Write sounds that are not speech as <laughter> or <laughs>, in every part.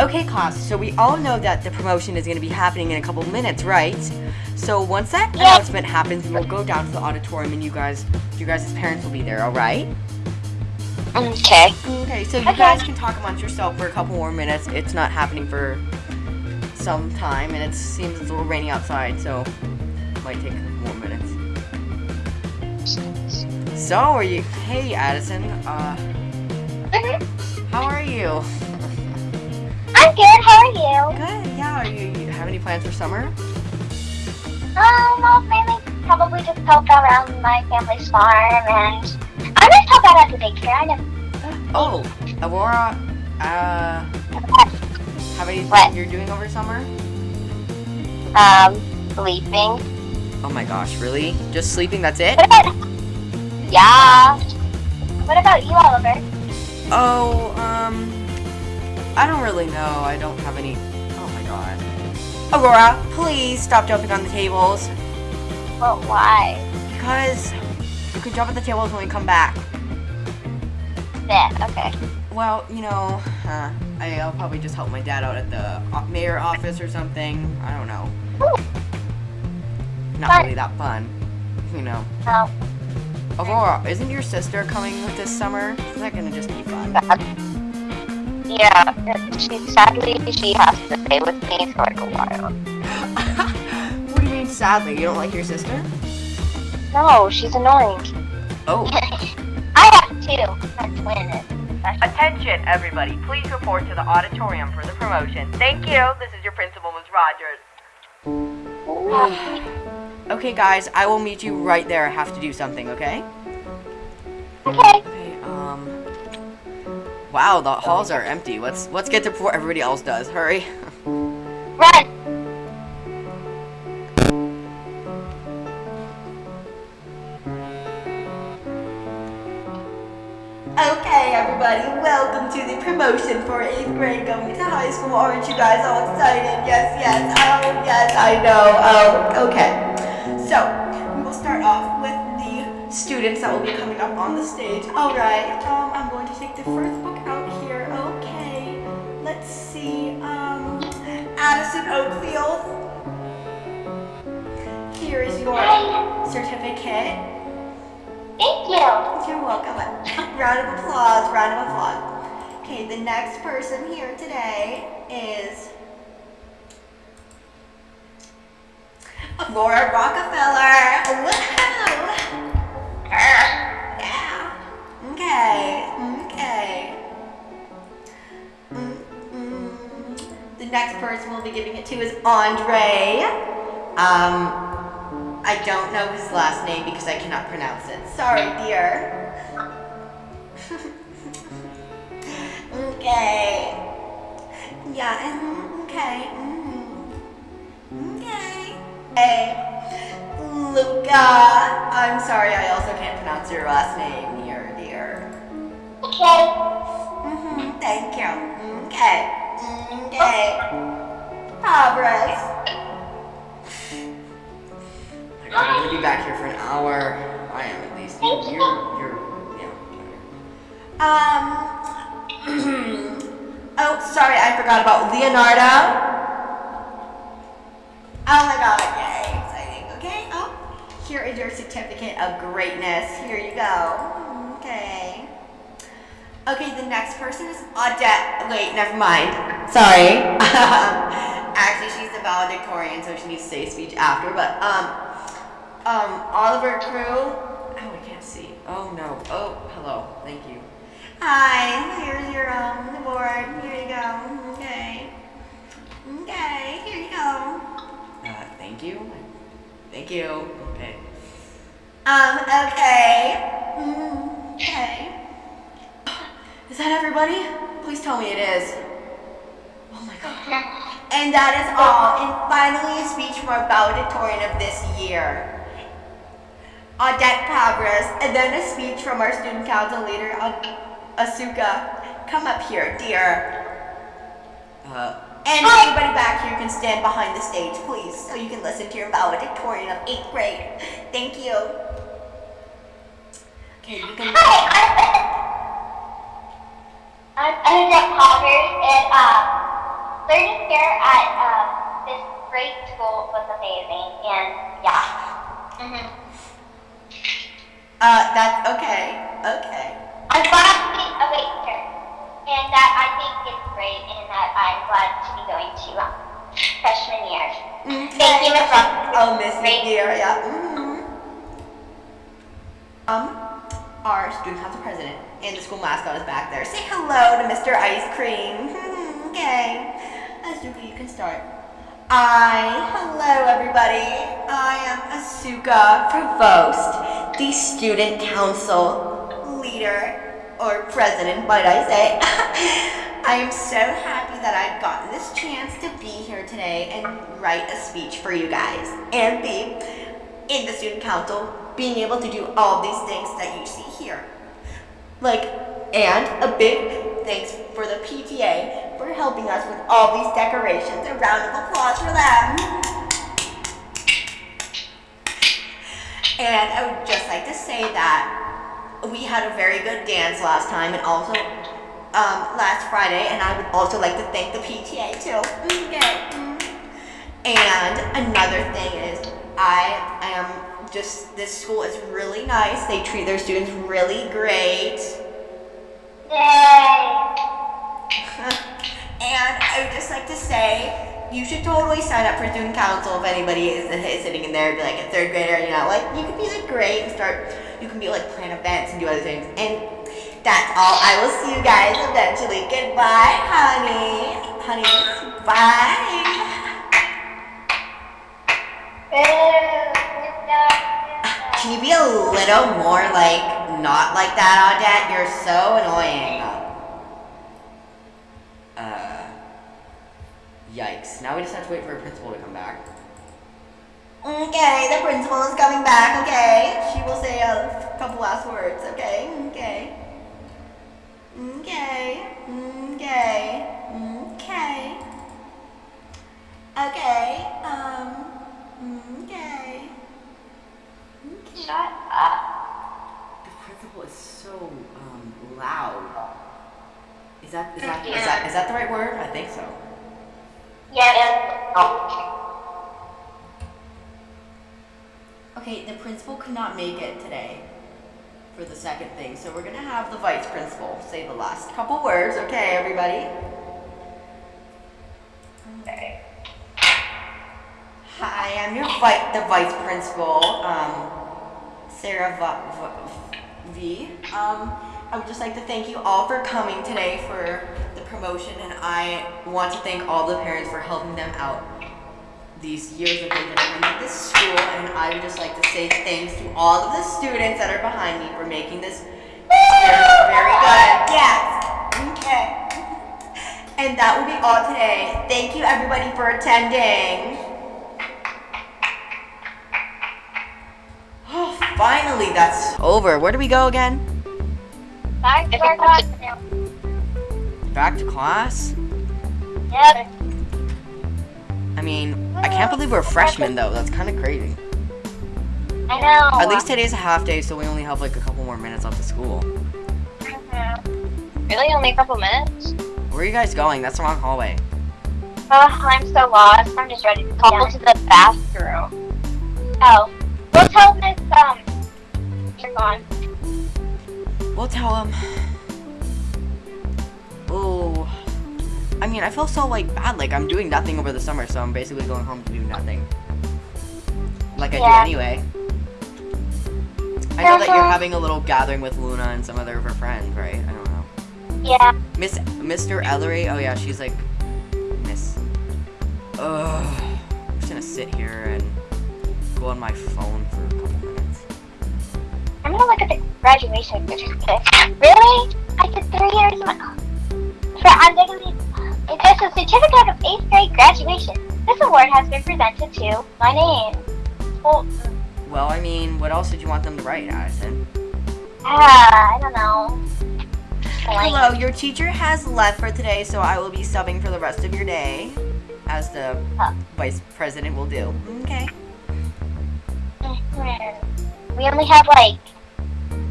Okay, class, so we all know that the promotion is going to be happening in a couple minutes, right? So once that announcement happens, we'll go down to the auditorium and you guys, you guys' parents will be there, all right? Okay. Okay, so you Okay. guys can talk amongst yourself for a couple more minutes. It's not happening for some time, and it seems it's a little rainy outside, so it might take a couple more minutes. So, are you? Hey, Addison. Uh, Mhm. how are you? I'm good. How are you? Good. Yeah. Are you, you have any plans for summer? Um, I'll mainly probably just help around my family's farm, and I just help out at the daycare. I never. Oh, Aurora. Uh, have anything What? you're doing over summer? Um, sleeping. Oh my gosh, really? Just sleeping? That's it? Yeah. What about you, Oliver? Oh, um, I don't really know. I don't have any. Oh my god. Aurora, please stop jumping on the tables. But why? Because you can jump on the tables when we come back. Yeah. okay. Well, you know, uh, I- I'll probably just help my dad out at the mayor office or something. I don't know. Not Fun. really that fun. You know. Um, Aurora, isn't your sister coming with this summer? Is that gonna just be fun? Yeah. She sadly she has to stay with me for like a while. <laughs> what do you mean, sadly? You don't like your sister? No, she's annoying. Oh. <laughs> I have two. I'm twin. Attention, everybody. Please report to the auditorium for the promotion. Thank you. This is your principal, Ms. Rogers. <sighs> okay, guys, I will meet you right there. I have to do something, okay? Okay. Okay, um... Wow, the halls are empty. Let's let's get there before everybody else does. Hurry. Run. Okay, everybody, welcome to the promotion for 8th grade going to high school. Aren't you guys all excited? Yes, yes, oh, yes, I know. Oh, okay. So, we will start off with the students that will be coming up on the stage. All right, um, I'm going to take the first book out here. Okay, Um, Addison Oakfield. Here is your certificate. Thank you. You're welcome. <laughs> round of applause, round of applause. Okay, the next person here today is Laura Rockefeller. Woohoo! Yeah. Okay, okay. The next person we'll be giving it to is Andre. Um, I don't know his last name because I cannot pronounce it. Sorry, dear. <laughs> okay. Yeah, okay. mhm. Okay. Hey, Luca. I'm sorry, I also can't pronounce your last name, dear, dear. Okay. Thank you. Okay. Okay. Progress. I'm gonna be back here for an hour. I am at least. You, Thank you. you're, you're, yeah. Um. <clears throat> oh, sorry, I forgot about Leonardo. Oh my God! Yay! Exciting. Okay. Oh, here is your certificate of greatness. Here you go. Okay. Okay, the next person is Audette. Wait, never mind. Sorry. <laughs> Actually, she's the valedictorian, so she needs to say a speech after. But um, um, Oliver Crew. Oh, I can't see. Oh no. Oh, hello. Thank you. Hi. Here's your um award. Here you go. Okay. Okay. Here you go. Uh, thank you. Thank you. Okay. Um. Okay. Mm, okay. Is that everybody? Please tell me it is. Oh my god. And that is all. And finally, a speech from our valedictorian of this year, Audette Pabras, and then a speech from our student council leader, Asuka. Come up here, dear. Uh, and everybody back here can stand behind the stage, please, so you can listen to your valedictorian of 8th grade. Thank you. Okay, you can... I'm I'm Jack Poggers, and uh, learning here at um, this great school was amazing, and yeah. hmm Uh, that's okay. Okay. I'm glad to be a waiter, and that I think it's great, and that I'm glad to be going to um, freshman year. Thank you, Miss Ross. Oh, Miss. McGear, yeah. mhm. Um, our student council president and the school mascot is back there. Say hello to Mr. Ice Cream. <laughs> okay. Asuka, you can start. I, hello everybody. I am Asuka Provost, the student council leader, or president, might I say. <laughs> I am so happy that I've gotten this chance to be here today and write a speech for you guys and be in the student council, being able to do all these things that you see. Like, and a big thanks for the PTA for helping us with all these decorations. A round of applause for them. And I would just like to say that we had a very good dance last time and also um, last Friday, and I would also like to thank the PTA too. Okay. And another thing is, I am just, this school is really nice. They treat their students really great. Yay! <laughs> and I would just like to say, you should totally sign up for student council if anybody is, is sitting in there be like a third grader, you know, like you could be like great and start, you can be like plan events and do other things. And that's all. I will see you guys eventually. Goodbye, honey. Honey, bye. Can you be a little more like not like that, Audette? You're so annoying. Uh, yikes. Now we just have to wait for a principal to come back. Okay, the principal is coming back, okay? She will say a couple last words, okay? Okay. Okay. Okay. Okay. Okay. Um. Okay. Shut up. The principal is so um, loud. Is that is that, is that is that the right word? I think so. Yeah. Oh. Okay, the principal could not make it today for the second thing, so we're gonna have the vice principal say the last couple words. Okay, everybody. Okay. Hi, I'm your vi- the vice principal, um, Sarah v-. Um, I would just like to thank you all for coming today for the promotion, and I want to thank all the parents for helping them out these years they've been attending this school, and I would just like to say thanks to all of the students that are behind me for making this very good. Yes. Okay. <laughs> And that will be all today. Thank you everybody for attending. Oh, finally, that's over. Where do we go again? Back to our classroom. Back to class? Yep. I mean, I can't believe we're freshmen though. That's kind of crazy. I know. At least today's a half day, so we only have like a couple more minutes left of school. Mhm. Really? Only a couple minutes? Where are you guys going? That's the wrong hallway. Oh, I'm so lost. I'm just ready to call to the bathroom. Oh. We'll tell Miss, um, you're gone. We'll tell him. Oh, I mean, I feel so like bad. Like I'm doing nothing over the summer, so I'm basically going home to do nothing. Like I Yeah. do anyway. I know that you're Mhm. having a little gathering with Luna and some other of her friends, right? I don't know. Yeah. Miss Mr. Ellery. Oh yeah, she's like Miss. Ugh. I'm just gonna sit here and go on my phone for a couple minutes. I'm gonna look at the graduation certificate. Really? I did three years of for I'm digging It says a certificate of eighth grade graduation. This award has been presented to my name. Well, Well, I mean, what else did you want them to write, Addison? ah, I don't know. Hello, your teacher has left for today, so I will be subbing for the rest of your day, as the Oh. vice president will do. Okay. We only have like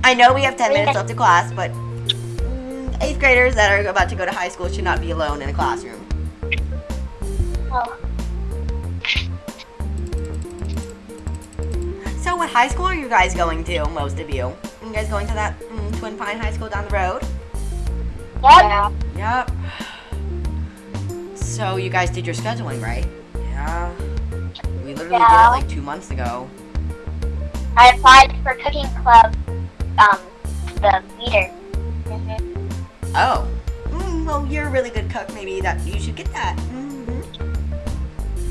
I know we have 10 minutes left of class, but mm, eighth graders that are about to go to high school should not be alone in a classroom. Oh. So, what high school are you guys going to? Most of you. You guys going to that mm, Twin Pine High School down the road? Yep. Yep. So, you guys did your scheduling, right? Yeah. We literally Yeah. did it like two months ago. I applied for cooking club, um, the leader. Mhm. Oh. Mm, well, you're a really good cook. Maybe that you should get that. hmm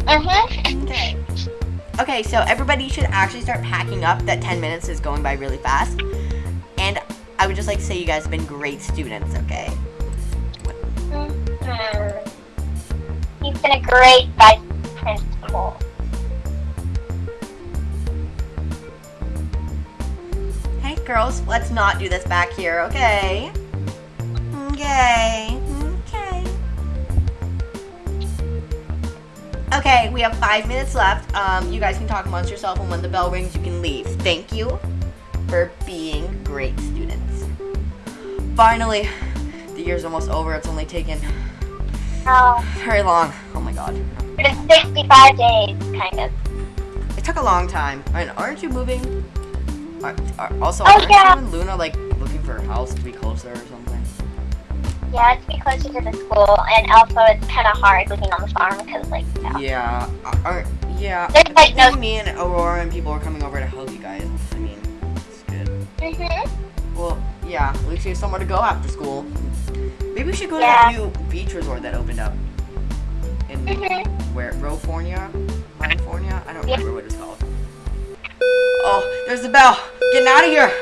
Mhm. Okay. Okay, so everybody should actually start packing up. That 10 minutes is going by really fast. And I would just like to say you guys have been great students, okay? Mhm. He's been a great vice principal. Girls, let's not do this back here, okay? Okay. Okay. Okay, we have five minutes left. Um, you guys can talk amongst yourself, and when the bell rings, you can leave. Thank you for being great students. Finally, the year's almost over. It's only taken Oh, very long. Oh my god. the 65 days, kind of. It took a long time. And aren't you moving? Are, are, also, Oh, yeah. you and Luna like looking for a house to be closer or something? Yeah, it's to be closer to the school, and also it's kind of hard living on the farm because, like, know, Yeah. Are, yeah. there's like no. me and Aurora and people are coming over to help you guys. I mean, it's good. Mhm. Well, yeah. At least you have somewhere to go after school. Maybe we should go Yeah. to that new beach resort that opened up. In Mhm. where? Rofornia? California? I don't Yeah. remember what it's called. Oh, there's the bell. Getting out of here.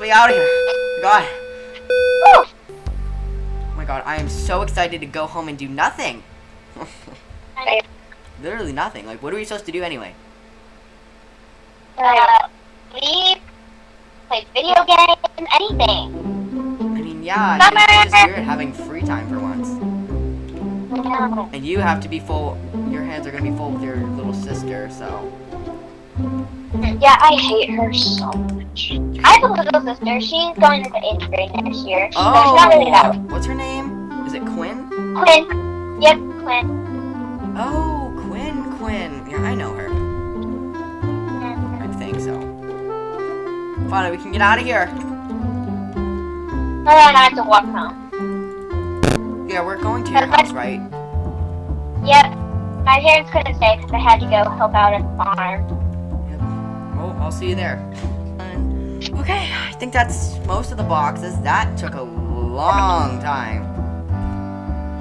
We out of here. God. Oh my god, I am so excited to go home and do nothing. <laughs> Literally nothing. Like, what are we supposed to do anyway? Uh, sleep, play video games, anything. I mean, yeah, it's, it's just weird having free time for once. And you have to be full, your hands are gonna be full with your little sister, so. Yeah, I hate her so much. I have a little sister. She's going into eighth grade next year. Oh, really what's her name? Is it Quinn? Quinn. Yep, Quinn. Oh, Quinn, Quinn. Yeah, I know her. I think so. Finally, we can get out of here. Then I have to walk home. Yeah, we're going to your house, right? Yep. My parents couldn't stay because I had to go help out at the farm. I'll see you there. Okay, I think that's most of the boxes. That took a long time.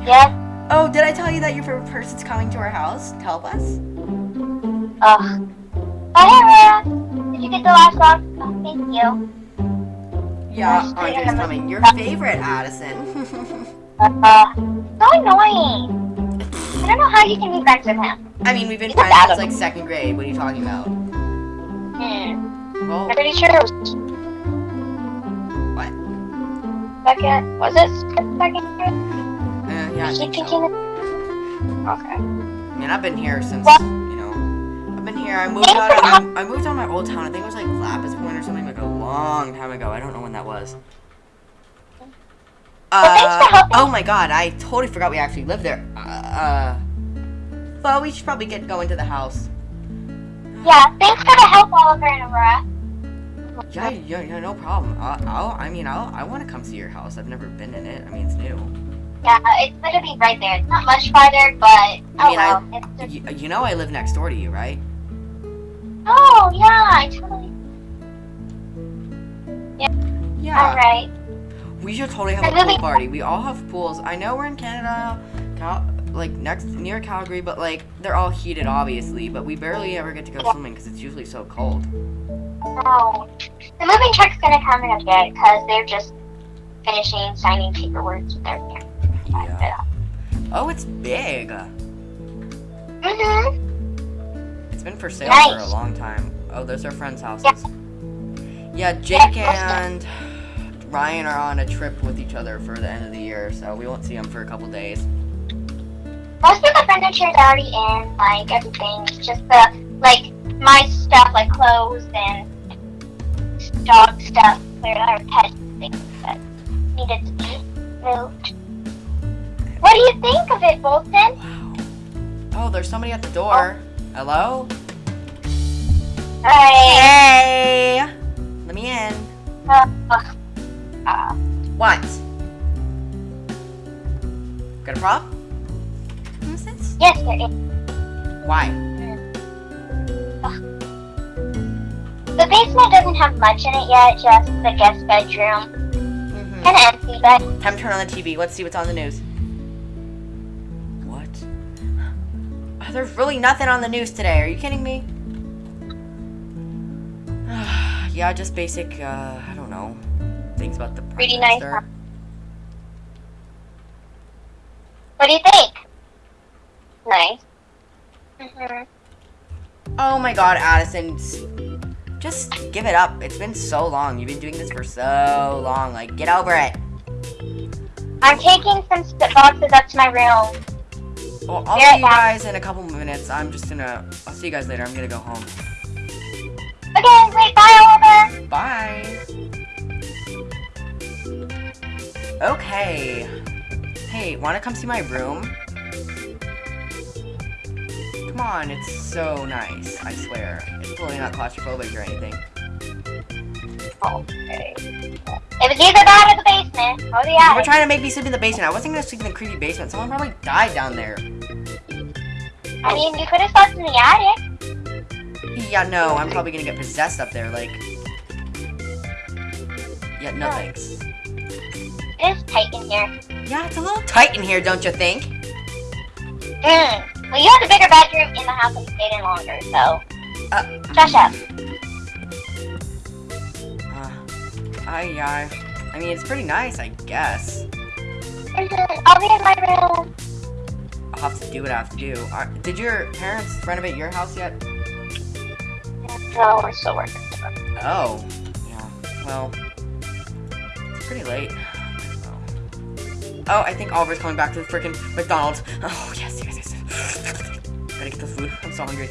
Yep. Oh, did I tell you that your favorite person's coming to our house to help us? Ugh. Whatever. Did you get the last box? Oh, thank you. Yeah, Andre's coming. Your favorite, Addison. Uh, so annoying. I don't know how you can be friends with him. I mean, we've been friends since like second grade. What are you talking about? Hmm. Well, I'm pretty sure it was what? second. Was it second? Uh, yeah, I think so. Okay. I mean, I've been here since What? you know. I've been here. I moved out. Of, I moved out of my old town. I think it was like Lapis Point or something, like a long time ago. I don't know when that was. Uh, oh my god, I totally forgot we actually lived there. Uh, uh, well, we should probably get going to the house. Yeah, thanks for the help, Oliver and Aurora. Yeah, yeah, yeah, no problem. I'll, I'll I mean, I'll, I want to come see your house. I've never been in it. I mean, it's new. Yeah, it's literally right there. It's not much farther, but I oh mean, I- well. It's just, You, you know, I live next door to you, right? oh yeah, I totally. Yeah. Yeah. All right. We should totally have I a pool party. We all have pools. I know we're in Canada, Cal- like next near Calgary, but like they're all heated, obviously. But we barely ever get to go swimming because it's usually so cold. No, the moving truck's gonna come in a bit because they're just finishing signing paperwork with their parents. Yeah. Oh, it's big. Mhm. It's been for sale for a long time. Oh, there's our friends' houses. Yeah. Yeah, Jake Yeah, and Ryan are on a trip with each other for the end of the year, so we won't see them for a couple days. Most of the furniture is already in, like everything. It's just the like my stuff, like clothes and dog stuff, or or pet things that needed to be moved. What do you think of it, Bolton? Wow. Oh, There's somebody at the door. Hello? Alright. Hey! Let me in. Uh, uh, What? Got a prop? Yes, there is. Why? The basement doesn't have much in it yet, just the guest bedroom. Mm-hmm. Kinda empty, but Time to turn on the TV. Let's see what's on the news. What? <gasps> There's really nothing on the news today. Are you kidding me? <sighs> yeah, just basic, uh, I don't know, things about the Prime Pretty nice, Minister. what do you think? Nice. hmm Oh my god, Addison. Just give it up. It's been so long. You've been doing this for so long. Like, get over it. I'm taking some spit boxes up to my room. Well, I'll see you guys in a couple minutes. I'm just gonna. I'll see you guys later. I'm gonna go home. Okay, wait, bye, Oliver. Bye. Okay. Hey, wanna come see my room? Come on, it's so nice. I swear. It's totally not claustrophobic or anything. Okay. It was either that or the basement. Oh, the You were trying to make me sleep in the basement. I wasn't gonna sleep in the creepy basement. Someone probably died down there. I mean, you could have slept in the attic. Yeah, no, I'm probably gonna get possessed up there. Like, yeah, no Oh. thanks. It is tight in here. Yeah, it's a little tight in here, don't you think? Mm. Well, you had the bigger bedroom in the house you stayed in longer, so. Uh. Shush up. Uh, I, yeah, I mean, it's pretty nice, I guess. I'll be in my room. I'll have to do what I have to do. Uh, did your parents renovate your house yet? No, we're still working. Oh, yeah. Well, it's pretty late. Oh, I think Oliver's coming back to the freaking McDonald's. Oh, yes, yes, yes. Gotta get the food. I'm so hungry.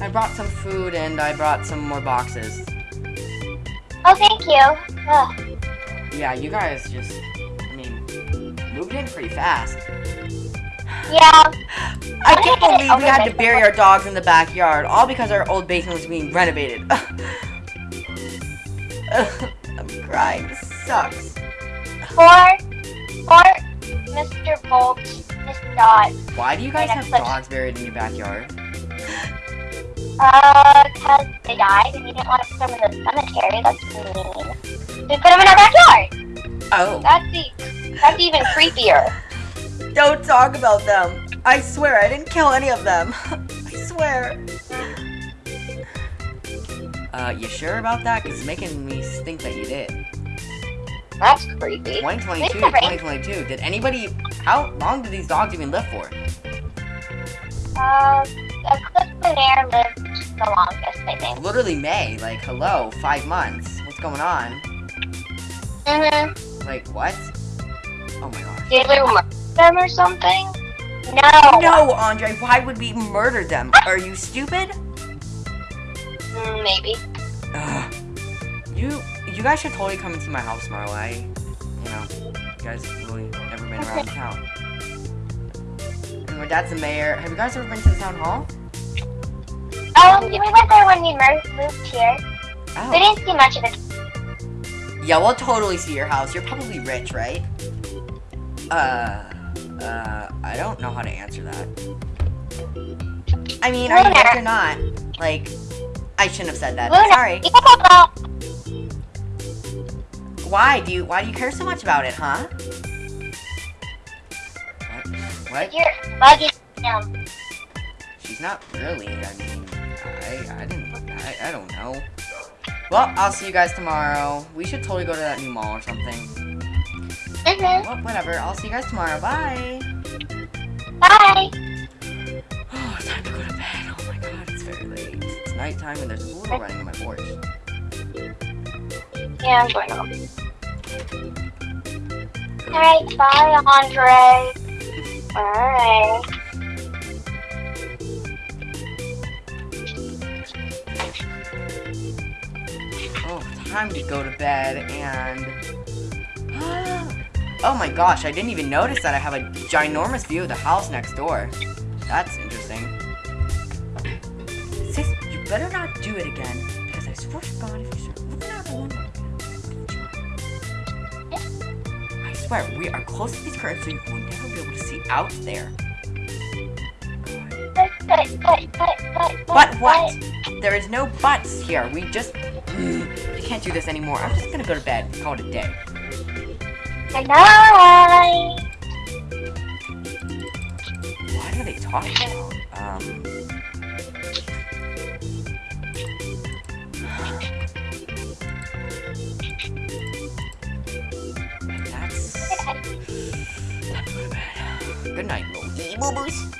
I brought some food and I brought some more boxes. Oh, thank you. Ugh. Yeah, you guys just, I mean, moved in pretty fast. Yeah. I can't believe we had to bury our dogs in the backyard, all because our old basement was being renovated. <laughs> I'm crying. This sucks. For, for Mr. Bolt, Why do you guys have dogs buried in your backyard? <laughs> Uh, cause they died and you didn't want to put them in the cemetery. That's mean. We put them in our backyard. Oh, That's the, that's even <laughs> creepier. don't talk about them. I swear I didn't kill any of them. <laughs> I swear. Uh, you sure about that? Cause it's making me think that you did. That's creepy. 2022, It's 2022. Did anybody? How long did these dogs even live for? Uh, clip air lived the longest, I think. Literally May. Like, hello, five months. What's going on? Mm-hmm. Like, what? Oh my gosh. Did we murder them or something? No. No, Andre, why would we murder them? Are you stupid? Mm, maybe. Ugh. You, you guys should totally come see my house tomorrow. I, you know, you guys have really never been around town. And my dad's the mayor. Have you guys ever been to the town hall? Um, we went there when we moved here. We Oh. didn't see much of it. Yeah, we'll totally see your house. You're probably rich, right? Uh, uh, I don't know how to answer that. I mean, I are you rich or not? Like, I shouldn't have said that. Luna, Sorry. Why do you why do you care so much about it, huh? What? What? You're bugging him. She's not really. I mean, I I didn't I, I don't know. Well, I'll see you guys tomorrow. We should totally go to that new mall or something. Mm-hmm. Well, whatever. I'll see you guys tomorrow. Bye. Bye. <gasps> Oh, it's time to go to bed. Oh my god, it's very late. It's nighttime and there's a poodle running on my porch. Yeah, I'm going home. Alright, bye, Andre. Alright. Oh, time to go to bed and <gasps> Oh my gosh, I didn't even notice that I have a ginormous view of the house next door. That's interesting. Sis, you better not do it again, swear, we are close to these curtains, so you will never be able to see out there. But, what? There is no buts here. We just. I can't do this anymore. I'm just gonna go to bed. Call it a day. Good night. What are they talking about? Um. Good night, little yee boobers.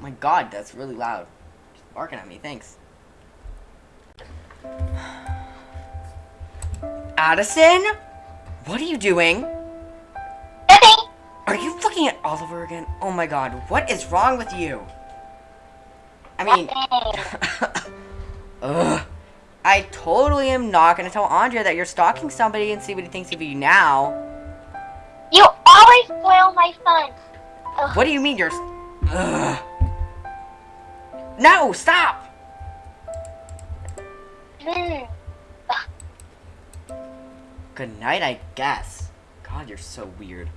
My god, that's really loud. She's barking at me, thanks. Addison? What are you doing? Nothing. Are you looking at Oliver again? Oh my god, what is wrong with you? I mean, <laughs> ugh. I totally am not gonna tell Andrea that you're stalking somebody and see what he thinks of you now. Always spoil my fun. Ugh. What do you mean you're. Ugh. No, stop! Mm. Good night, I guess. God, you're so weird.